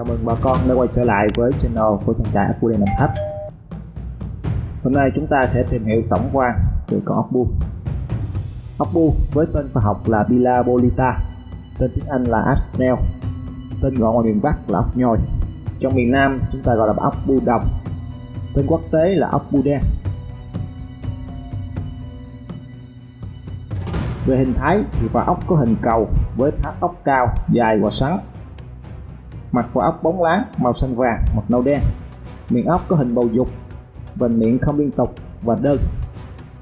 Chào mừng bà con đã quay trở lại với channel của trang trại ốc bu đen Đồng Tháp. Hôm nay chúng ta sẽ tìm hiểu tổng quan về con ốc bu Ốc bu với tên khoa học là Bilabolita, Tên tiếng Anh là Asnel, Tên gọi ngoài miền Bắc là ốc nhồi Trong miền Nam chúng ta gọi là ốc bu đồng Tên quốc tế là ốc bu đen. Về hình thái thì quả ốc có hình cầu với tháp ốc cao, dài và sắn. Mặt vỏ ốc bóng láng, màu xanh vàng, hoặc nâu đen. Miệng ốc có hình bầu dục, vành miệng không liên tục và đơn.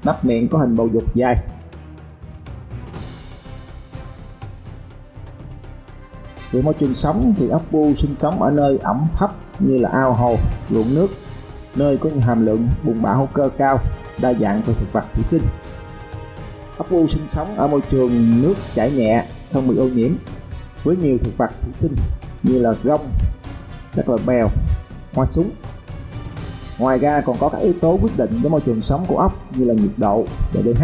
Nắp miệng có hình bầu dục dài. Về môi trường sống thì ốc bu sinh sống ở nơi ẩm thấp như là ao hồ, ruộng nước, nơi có hàm lượng bùn bã hữu cơ cao, đa dạng về thực vật thủy sinh. Ốc bu sinh sống ở môi trường nước chảy nhẹ, không bị ô nhiễm, với nhiều thực vật thủy sinh như là gông, các loại bèo, hoa súng. Ngoài ra còn có các yếu tố quyết định đến môi trường sống của ốc như là nhiệt độ, độ pH,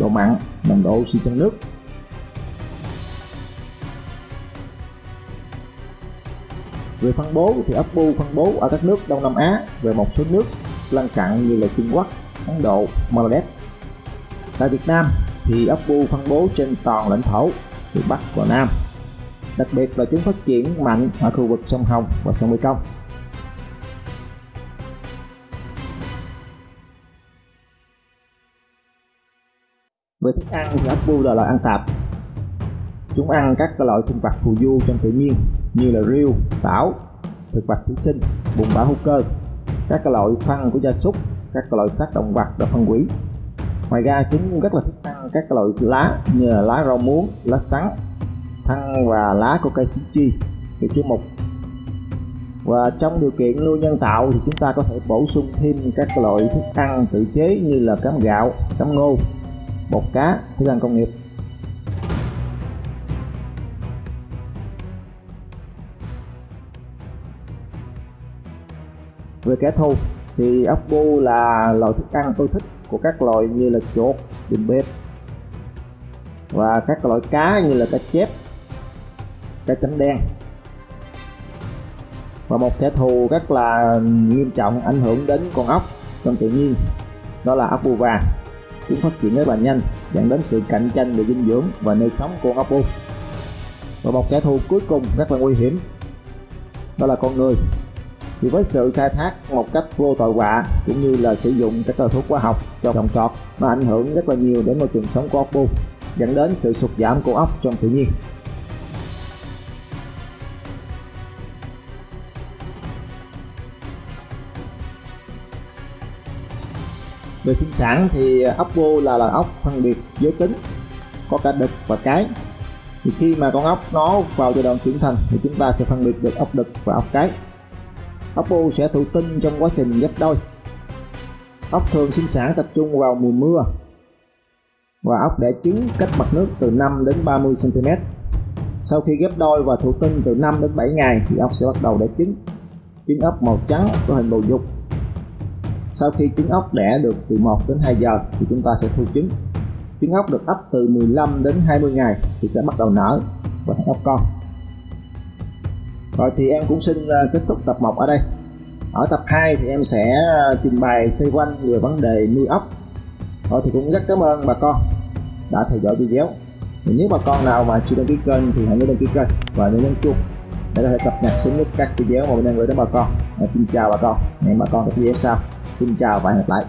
độ mặn, nồng độ oxy trong nước. Về phân bố thì ốc bu phân bố ở các nước Đông Nam Á về một số nước lân cận như là Trung Quốc, Ấn Độ, Bangladesh. Tại Việt Nam thì ốc bu phân bố trên toàn lãnh thổ từ Bắc vào Nam. Đặc biệt là chúng phát triển mạnh ở khu vực sông Hồng và sông Mekong. Về thức ăn thì ốc là loại ăn tạp. Chúng ăn các loại sinh vật phù du trong tự nhiên như là rêu, tảo, thực vật thủy sinh, bùn bã hữu cơ, các loại phân của gia súc, các loại xác động vật đã phân hủy ngoài ra chúng rất là thích ăn các loại lá như là lá rau muống lá sắn thân và lá của cây xí chi cây chứa mục. Và trong điều kiện nuôi nhân tạo thì chúng ta có thể bổ sung thêm các loại thức ăn tự chế như là cám gạo cám ngô bột cá thức ăn công nghiệp. Về kẻ thù thì ốc bu là loại thức ăn tôi thích của các loại như là chuột, đùm bếp và các loại cá như là cá chép, các chấm đen. Và một kẻ thù rất là nghiêm trọng ảnh hưởng đến con ốc trong tự nhiên, đó là ốc bu vàng chúng phát triển rất là nhanh, dẫn đến sự cạnh tranh về dinh dưỡng và nơi sống của ốc bu và một kẻ thù cuối cùng rất là nguy hiểm, đó là con người. Thì với sự khai thác một cách vô tội vạ, cũng như là sử dụng các loại thuốc hóa học cho trồng trọt, nó ảnh hưởng rất là nhiều đến môi trường sống của ốc bu dẫn đến sự sụt giảm của ốc trong tự nhiên. Về sinh sản thì ốc vô là loài ốc phân biệt giới tính, có cả đực và cái. Thì khi mà con ốc nó vào giai đoạn trưởng thành thì chúng ta sẽ phân biệt được ốc đực và ốc cái. Ốc vô sẽ thụ tinh trong quá trình ghép đôi. Ốc thường sinh sản tập trung vào mùa mưa và ốc đẻ trứng cách mặt nước từ 5 đến 30 cm sau khi ghép đôi và thụ tinh từ 5 đến 7 ngày thì ốc sẽ bắt đầu đẻ trứng. Trứng ốc màu trắng có hình bầu dục sau khi trứng ốc đẻ được từ 1 đến 2 giờ thì chúng ta sẽ thu trứng. Trứng ốc được ấp từ 15 đến 20 ngày thì sẽ bắt đầu nở. Và ấp ốc con. Rồi thì em cũng xin ờ, kết thúc tập 1 ở đây. Ở tập 2 thì em sẽ ờ, trình bày xoay quanh về vấn đề nuôi ốc. Rồi thì cũng rất cảm ơn bà con đã theo dõi video. Thì nếu bà con nào mà chưa đăng ký kênh thì hãy nhớ đăng ký kênh và nhớ nhấn chuông để có thể cập nhật sớm nhất các video mà mình đang gửi đến bà con. Và xin chào bà con. Hẹn bà con ở video sau xin chào và hẹn gặp lại.